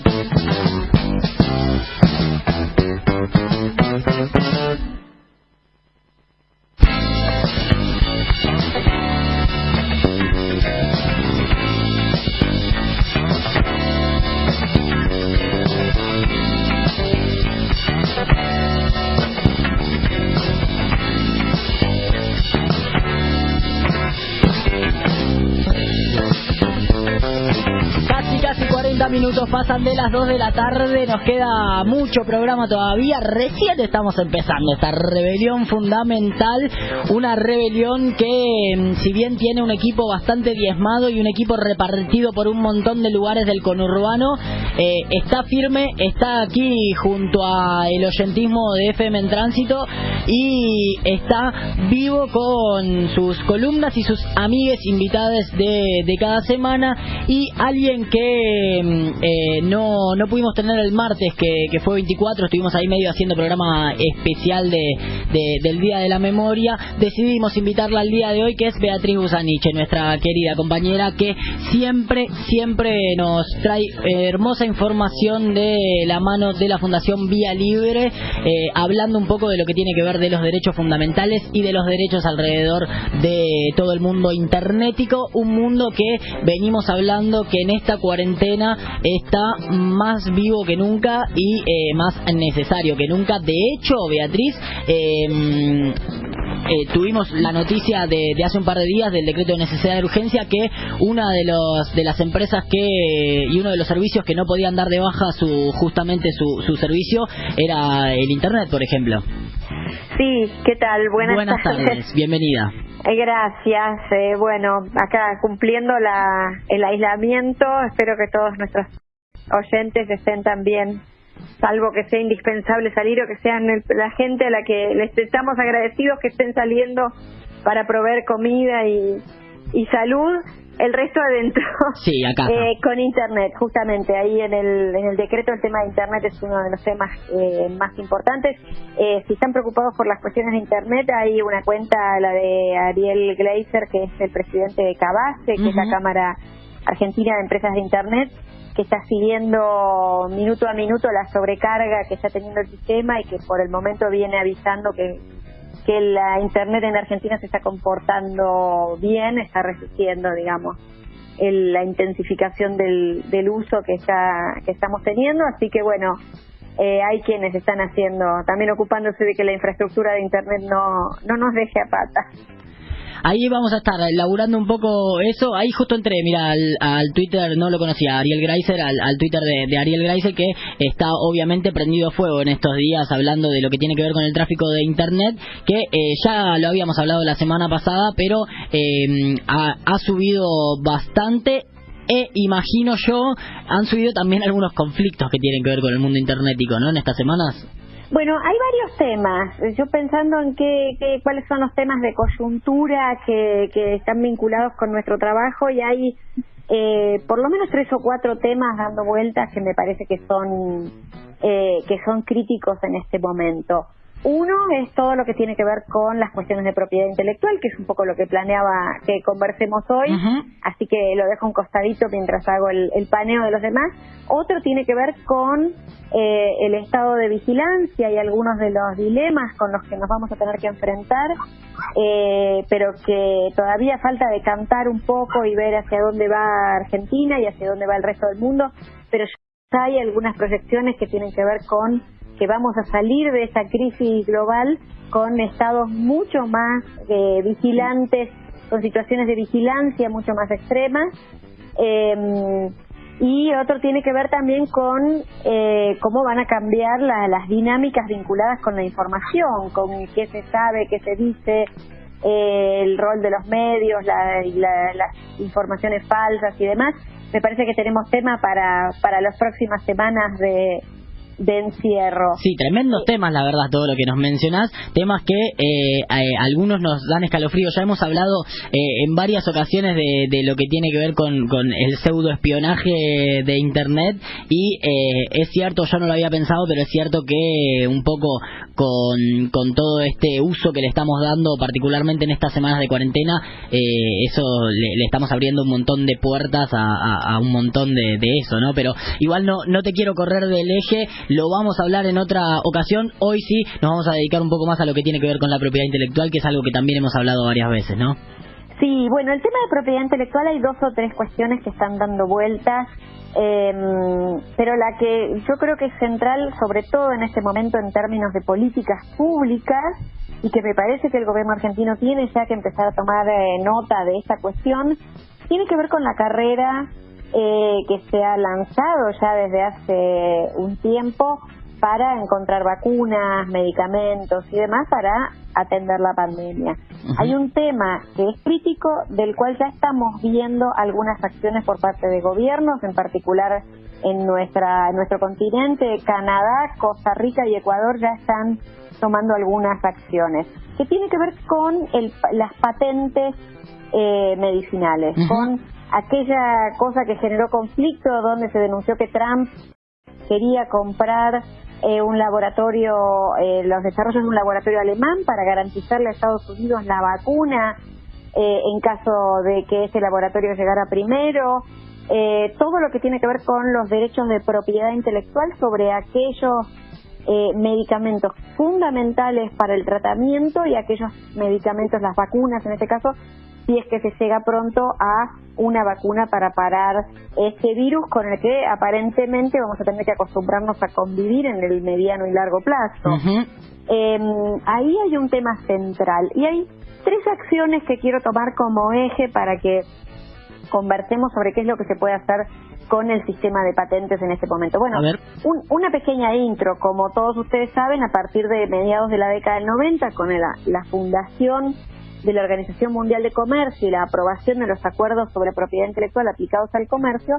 minutos pasan de las 2 de la tarde, nos queda mucho programa todavía, recién estamos empezando esta rebelión fundamental, una rebelión que mm, si bien tiene un equipo bastante diezmado y un equipo repartido por un montón de lugares del conurbano, eh, está firme, está aquí junto a el oyentismo de FM en tránsito y está vivo con sus columnas y sus amigues invitadas de, de cada semana y alguien que mm, no, no pudimos tener el martes, que, fue 24, estuvimos ahí medio haciendo programa especial de, del Día de la Memoria. Decidimos invitarla al día de hoy, que es Beatriz Busaniche, nuestra querida compañera, que siempre, siempre nos trae hermosa información de la mano de la Fundación Vía Libre, eh, hablando un poco de lo que tiene que ver de los derechos fundamentales y de los derechos alrededor de todo el mundo internetico, un mundo que venimos hablando que en esta cuarentena está más vivo que nunca y eh, más necesario que nunca. De hecho, Beatriz, em, eh, tuvimos la noticia de, hace un par de días del decreto de necesidad de urgencia que una de los de las empresas que y uno de los servicios que no podían dar de baja su justamente su, su servicio era el internet por ejemplo sí qué tal buenas, buenas tardes bienvenida eh, gracias. Eh, bueno, acá cumpliendo la, el aislamiento, espero que todos nuestros oyentes estén también, salvo que sea indispensable salir o que sean la gente a la que les estamos agradecidos que estén saliendo para proveer comida y, y salud el resto adentro. Sí, acá. Eh, con Internet, justamente. Ahí en el, en el decreto el tema de Internet es uno de los temas eh, más importantes. Eh, si están preocupados por las cuestiones de Internet, hay una cuenta, la de Ariel Gleiser, que es el presidente de Cabase, que es la Cámara Argentina de Empresas de Internet, que está siguiendo minuto a minuto la sobrecarga que está teniendo el sistema y que por el momento viene avisando que que la Internet en Argentina se está comportando bien, está resistiendo, digamos, la intensificación del, del uso que, está, que estamos teniendo. Así que, bueno, eh, hay quienes están haciendo, también ocupándose de que la infraestructura de Internet no, no nos deje a patas. Ahí vamos a estar elaborando un poco eso. Ahí justo entré, mira, al, Twitter, no lo conocía, Ariel Greiser, al, Twitter de, Ariel Greiser, que está obviamente prendido fuego en estos días hablando de lo que tiene que ver con el tráfico de Internet, que eh, ya lo habíamos hablado la semana pasada, pero eh, ha, ha subido bastante e imagino yo han subido también algunos conflictos que tienen que ver con el mundo internetico, ¿no? En estas semanas. Bueno, hay varios temas. Yo pensando en qué, cuáles son los temas de coyuntura que, que están vinculados con nuestro trabajo y hay eh, por lo menos tres o cuatro temas dando vueltas que me parece que son eh, que son críticos en este momento. Uno es todo lo que tiene que ver con las cuestiones de propiedad intelectual, que es un poco lo que planeaba que conversemos hoy, así que lo dejo un costadito mientras hago el, paneo de los demás. Otro tiene que ver con eh, el estado de vigilancia y algunos de los dilemas con los que nos vamos a tener que enfrentar, eh, pero que todavía falta decantar un poco y ver hacia dónde va Argentina y hacia dónde va el resto del mundo, pero ya hay algunas proyecciones que tienen que ver con que vamos a salir de esa crisis global con estados mucho más eh, vigilantes, con situaciones de vigilancia mucho más extremas. Eh, y otro tiene que ver también con eh, cómo van a cambiar las dinámicas vinculadas con la información, con qué se sabe, qué se dice, el rol de los medios, las informaciones falsas y demás. Me parece que tenemos tema para, para las próximas semanas de, de encierro. Sí, tremendos temas, la verdad, todo lo que nos mencionás. Temas que eh, eh, algunos nos dan escalofrío. Ya hemos hablado eh, en varias ocasiones de, de, lo que tiene que ver con, con el pseudoespionaje de Internet. Y es cierto, yo no lo había pensado, pero es cierto que un poco con, con todo este uso que le estamos dando, particularmente en estas semanas de cuarentena, eso le, estamos abriendo un montón de puertas a, a, un montón de, de, eso, ¿no? Pero igual no, no te quiero correr del eje lo vamos a hablar en otra ocasión. Hoy sí nos vamos a dedicar un poco más a lo que tiene que ver con la propiedad intelectual, que es algo que también hemos hablado varias veces, ¿no? Sí, bueno, el tema de propiedad intelectual hay dos o tres cuestiones que están dando vueltas, em, pero la que yo creo que es central, sobre todo en este momento en términos de políticas públicas, y que me parece que el gobierno argentino tiene ya que empezar a tomar eh, nota de esta cuestión, tiene que ver con la carrera eh, que se ha lanzado ya desde hace un tiempo para encontrar vacunas, medicamentos y demás para atender la pandemia. Hay un tema que es crítico del cual ya estamos viendo algunas acciones por parte de gobiernos, en particular en nuestra en nuestro continente, Canadá, Costa Rica y Ecuador ya están tomando algunas acciones que tiene que ver con el, las patentes eh, medicinales, con aquella cosa que generó conflicto donde se denunció que Trump quería comprar eh, un laboratorio, eh, los desarrollos de un laboratorio alemán para garantizarle a Estados Unidos la vacuna eh, en caso de que ese laboratorio llegara primero, todo lo que tiene que ver con los derechos de propiedad intelectual sobre aquellos medicamentos fundamentales para el tratamiento y aquellos medicamentos, las vacunas en este caso, si es que se llega pronto a una vacuna para parar este virus con el que aparentemente vamos a tener que acostumbrarnos a convivir en el mediano y largo plazo. Em, ahí hay un tema central y hay tres acciones que quiero tomar como eje para que conversemos sobre qué es lo que se puede hacer con el sistema de patentes en este momento. Bueno, una pequeña intro, como todos ustedes saben, a partir de mediados de la década del 90, con la fundación de la Organización Mundial de Comercio y la aprobación de los acuerdos sobre propiedad intelectual aplicados al comercio,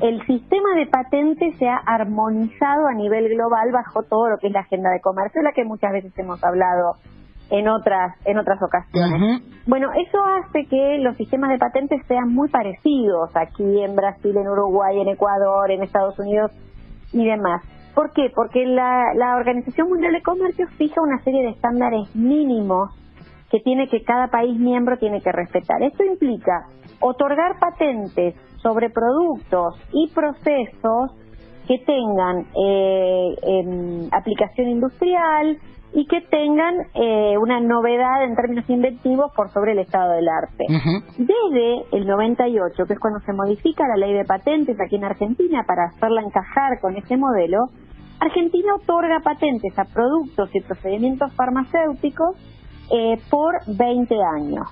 el sistema de patentes se ha armonizado a nivel global bajo todo lo que es la agenda de comercio, la que muchas veces hemos hablado en otras en otras ocasiones. Bueno, eso hace que los sistemas de patentes sean muy parecidos aquí en Brasil, en Uruguay, en Ecuador, en Estados Unidos y demás. ¿Por qué? Porque la, la Organización Mundial de Comercio fija una serie de estándares mínimos que tiene que cada país miembro tiene que respetar. Esto implica otorgar patentes sobre productos y procesos que tengan eh, em, aplicación industrial y que tengan eh, una novedad en términos inventivos por sobre el estado del arte. Desde el 98, que es cuando se modifica la ley de patentes aquí en Argentina para hacerla encajar con ese modelo, Argentina otorga patentes a productos y procedimientos farmacéuticos eh, por 20 años.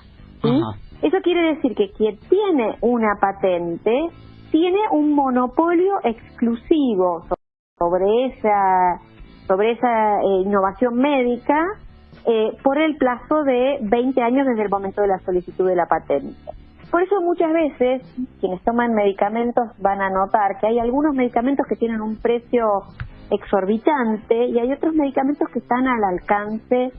Eso quiere decir que quien tiene una patente tiene un monopolio exclusivo sobre esa sobre esa eh, innovación médica eh, por el plazo de 20 años desde el momento de la solicitud de la patente. Por eso muchas veces quienes toman medicamentos van a notar que hay algunos medicamentos que tienen un precio exorbitante y hay otros medicamentos que están al alcance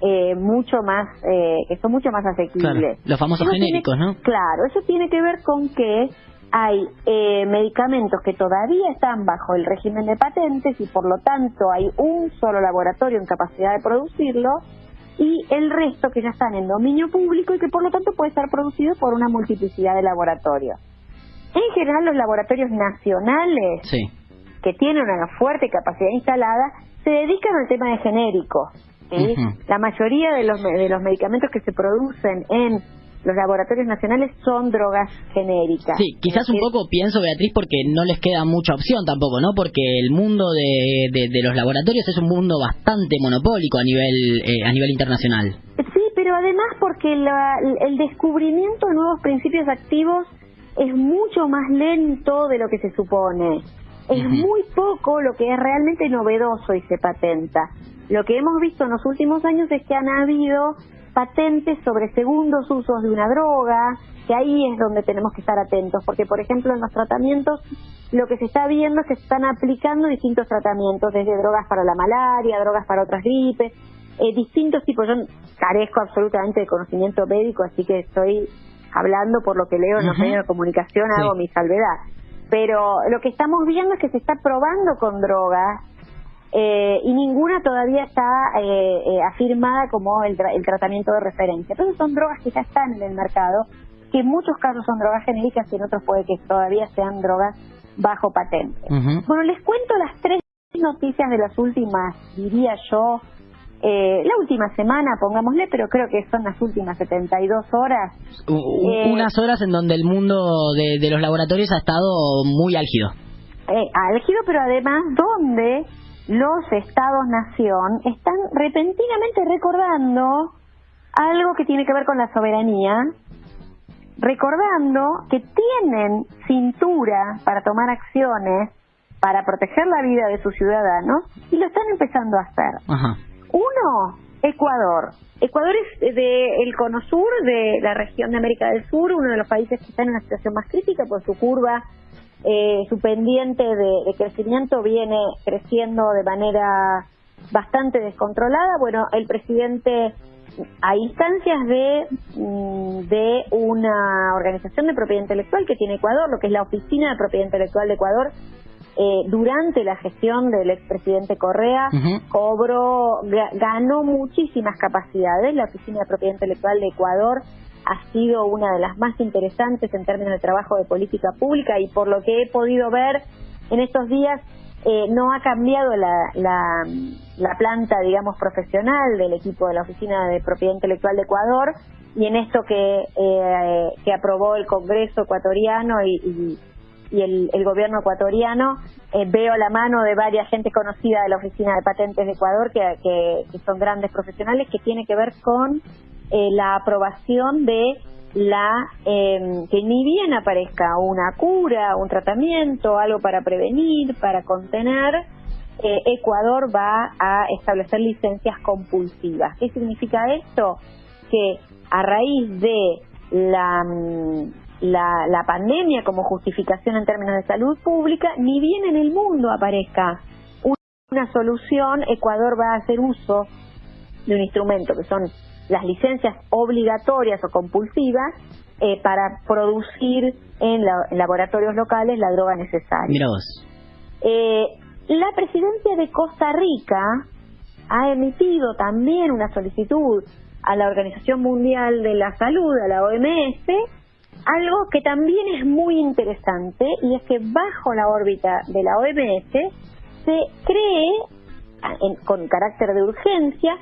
eh, mucho más, eh, que son mucho más asequibles. los famosos genéricos, ¿no? Claro, eso tiene que ver con que hay eh, medicamentos que todavía están bajo el régimen de patentes y por lo tanto hay un solo laboratorio en capacidad de producirlo y el resto que ya están en dominio público y que por lo tanto puede estar producido por una multiplicidad de laboratorios. En general los laboratorios nacionales que tienen una fuerte capacidad instalada se dedican al tema de genéricos la mayoría de los, de los medicamentos que se producen en los laboratorios nacionales son drogas genéricas. Sí, quizás un poco pienso, Beatriz, porque no les queda mucha opción tampoco, ¿no? Porque el mundo de, de, los laboratorios es un mundo bastante monopólico a nivel, eh, a nivel internacional. Sí, pero además porque el descubrimiento de nuevos principios activos es mucho más lento de lo que se supone. Es muy poco lo que es realmente novedoso y se patenta. Lo que hemos visto en los últimos años es que han habido patentes sobre segundos usos de una droga, que ahí es donde tenemos que estar atentos, porque por ejemplo en los tratamientos lo que se está viendo es que se están aplicando distintos tratamientos, desde drogas para la malaria, drogas para otras gripes, eh, distintos tipos. Yo carezco absolutamente de conocimiento médico, así que estoy hablando por lo que leo en los medios de comunicación, hago mi salvedad. Pero lo que estamos viendo es que se está probando con drogas eh, y ninguna todavía está eh, eh, afirmada como el, el, tratamiento de referencia. Entonces son drogas que ya están en el mercado, que en muchos casos son drogas genéricas y en otros puede que todavía sean drogas bajo patente. Bueno, les cuento las tres noticias de las últimas, diría yo, eh, la última semana, pongámosle, pero creo que son las últimas 72 horas. Eh, unas horas en donde el mundo de, los laboratorios ha estado muy álgido. Eh, álgido, pero además donde los estados-nación están repentinamente recordando algo que tiene que ver con la soberanía, recordando que tienen cintura para tomar acciones para proteger la vida de sus ciudadanos y lo están empezando a hacer. Ajá. Uno, Ecuador. Ecuador es de el cono sur de la región de América del Sur, uno de los países que está en una situación más crítica por su curva, eh, su pendiente de, crecimiento viene creciendo de manera bastante descontrolada. Bueno, el presidente a instancias de, mm, de una organización de propiedad intelectual que tiene Ecuador, lo que es la Oficina de Propiedad Intelectual de Ecuador, eh, durante la gestión del expresidente Correa, cobró, ganó muchísimas capacidades. La Oficina de Propiedad Intelectual de Ecuador ha sido una de las más interesantes en términos de trabajo de política pública y por lo que he podido ver en estos días eh, no ha cambiado la, la, planta, digamos, profesional del equipo de la Oficina de Propiedad Intelectual de Ecuador y en esto que, eh, que aprobó el Congreso ecuatoriano y y el, gobierno ecuatoriano. Eh, veo la mano de varias gente conocida de la Oficina de Patentes de Ecuador, que, que, son grandes profesionales, que tiene que ver con eh, la aprobación de la em, que ni bien aparezca una cura, un tratamiento, algo para prevenir, para contener, eh, Ecuador va a establecer licencias compulsivas. ¿Qué significa esto? Que a raíz de mm, la, la pandemia como justificación en términos de salud pública, ni bien en el mundo aparezca una solución, Ecuador va a hacer uso de un instrumento que son las licencias obligatorias o compulsivas eh, para producir en, laboratorios locales la droga necesaria. Mira vos. Eh, la presidencia de Costa Rica ha emitido también una solicitud a la Organización Mundial de la Salud, a la OMS, algo que también es muy interesante y es que bajo la órbita de la OMS se cree, con carácter de urgencia,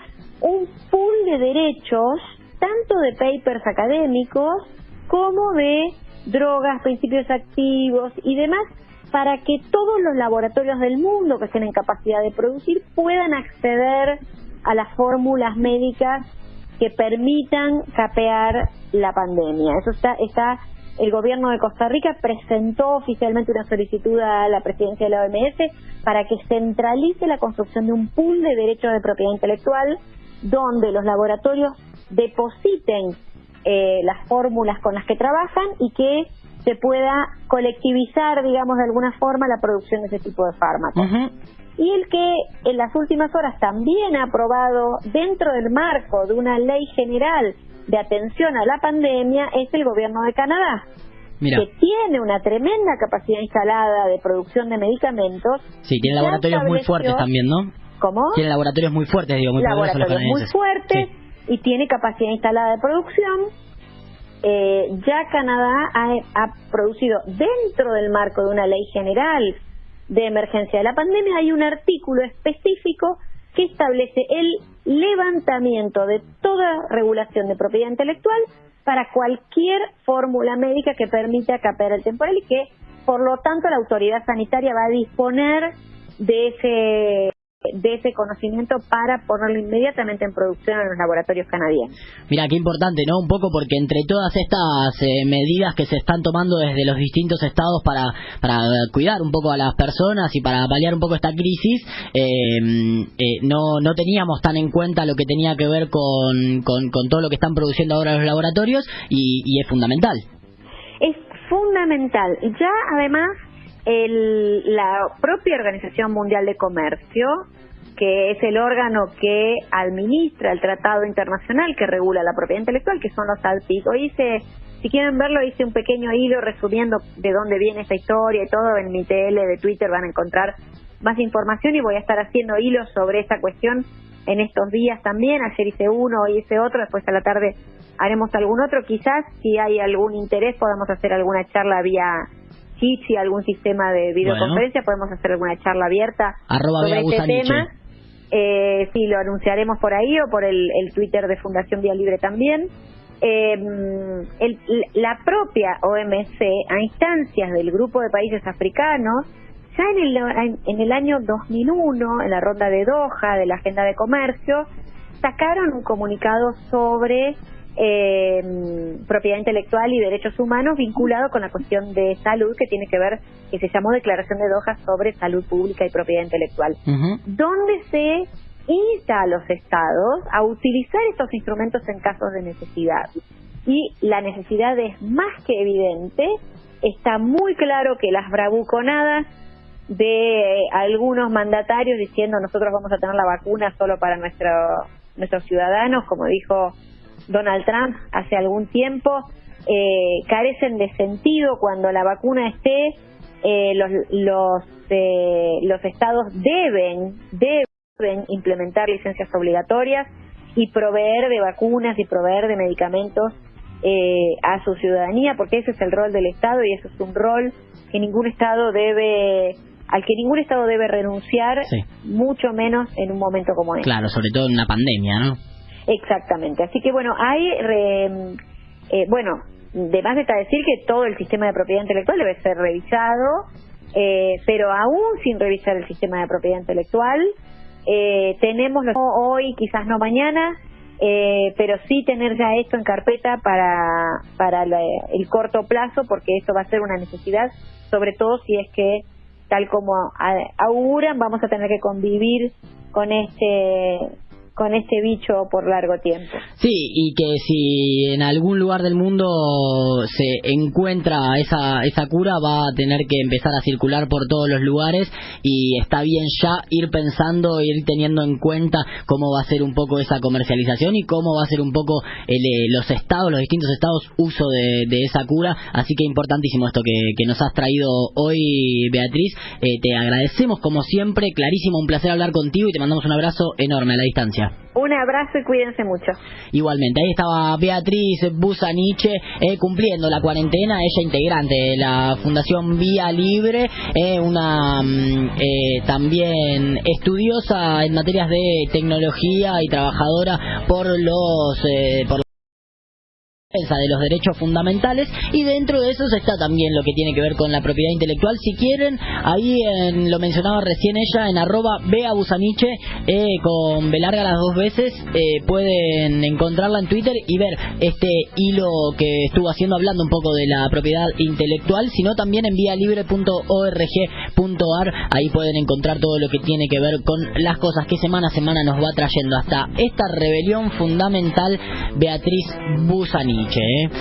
un pool de derechos, tanto de papers académicos como de drogas, principios activos y demás, para que todos los laboratorios del mundo que tienen capacidad de producir puedan acceder a las fórmulas médicas que permitan capear la pandemia. Eso está, está el gobierno de Costa Rica presentó oficialmente una solicitud a la presidencia de la OMS para que centralice la construcción de un pool de derechos de propiedad intelectual donde los laboratorios depositen eh, las fórmulas con las que trabajan y que se pueda colectivizar, digamos, de alguna forma la producción de ese tipo de fármacos y el que en las últimas horas también ha aprobado dentro del marco de una ley general de atención a la pandemia es el gobierno de Canadá. que tiene una tremenda capacidad instalada de producción de medicamentos. Sí, tiene laboratorios muy fuertes también, ¿no? ¿Cómo? Tiene laboratorios muy fuertes, digo, muy Laboratorios muy fuertes y tiene capacidad instalada de producción. Eh, ya Canadá ha, ha producido dentro del marco de una ley general de emergencia de la pandemia hay un artículo específico que establece el levantamiento de toda regulación de propiedad intelectual para cualquier fórmula médica que permita capear el temporal y que, por lo tanto, la autoridad sanitaria va a disponer de ese de ese conocimiento para ponerlo inmediatamente en producción en los laboratorios canadienses. Mira, qué importante, ¿no? Un poco porque entre todas estas eh, medidas que se están tomando desde los distintos estados para, para cuidar un poco a las personas y para paliar un poco esta crisis, eh, eh, no, no teníamos tan en cuenta lo que tenía que ver con, con, todo lo que están produciendo ahora los laboratorios y, y es fundamental. fundamental. Ya además el, la propia Organización Mundial de Comercio, que es el órgano que administra el tratado internacional que regula la propiedad intelectual, que son los ALPIC. Hoy hice, si quieren verlo, hice un pequeño hilo resumiendo de dónde viene esta historia y todo. En mi TL de Twitter van a encontrar más información y voy a estar haciendo hilos sobre esta cuestión en estos días también. Ayer hice uno, hoy hice otro, después a la tarde haremos algún otro. Quizás, si hay algún interés, podamos hacer alguna charla vía Jitsi, algún sistema de videoconferencia, podemos hacer alguna charla abierta sobre este tema. Eh, sí, lo anunciaremos por ahí o por el, Twitter de Fundación Vía Libre también. Eh, la propia OMC, a instancias del grupo de países africanos, ya en el, en el año 2001, en la ronda de Doha de la Agenda de Comercio, sacaron un comunicado sobre eh, propiedad intelectual y derechos humanos vinculado con la cuestión de salud que tiene que ver, que se llamó Declaración de Doha sobre salud pública y propiedad intelectual, donde se insta a los estados a utilizar estos instrumentos en casos de necesidad. Y la necesidad es más que evidente, está muy claro que las bravuconadas de algunos mandatarios diciendo nosotros vamos a tener la vacuna solo para nuestro, nuestros ciudadanos, como dijo Donald Trump hace algún tiempo, eh, carecen de sentido cuando la vacuna esté, eh, los, los, eh, los estados deben, deben implementar licencias obligatorias y proveer de vacunas y proveer de medicamentos a su ciudadanía, porque ese es el rol del Estado y eso es un rol que ningún Estado debe al que ningún Estado debe renunciar, mucho menos en un momento como este. Claro, sobre todo en una pandemia, ¿no? Exactamente. Así que bueno, hay, eh, bueno, de más está decir que todo el sistema de propiedad intelectual debe ser revisado, eh, pero aún sin revisar el sistema de propiedad intelectual, eh, tenemos hoy, quizás no mañana, eh, pero sí tener ya esto en carpeta para, para el corto plazo, porque esto va a ser una necesidad, sobre todo si es que, tal como auguran, vamos a tener que convivir con este con este bicho por largo tiempo. Sí, y que si en algún lugar del mundo se encuentra esa, esa cura, va a tener que empezar a circular por todos los lugares y está bien ya ir pensando, ir teniendo en cuenta cómo va a ser un poco esa comercialización y cómo va a ser un poco el, eh, los estados, los distintos estados, uso de, de esa cura. Así que importantísimo esto que, que nos has traído hoy, Beatriz. Eh, te agradecemos como siempre, clarísimo, un placer hablar contigo y te mandamos un abrazo enorme a la distancia. Un abrazo y cuídense mucho. Igualmente, ahí estaba Beatriz Busaniche eh, cumpliendo la cuarentena, ella integrante de la Fundación Vía Libre, eh, una mm, eh, también estudiosa en materias de tecnología y trabajadora por los por de los derechos fundamentales y dentro de eso está también lo que tiene que ver con la propiedad intelectual. Si quieren, ahí en, lo mencionaba recién ella, en arroba Bea Busaniche, eh, con B larga las dos veces, eh, pueden encontrarla en Twitter y ver este hilo que estuvo haciendo hablando un poco de la propiedad intelectual, sino también en vialibre.org.ar, ahí pueden encontrar todo lo que tiene que ver con las cosas que semana a semana nos va trayendo hasta esta rebelión fundamental Beatriz Busaniche. came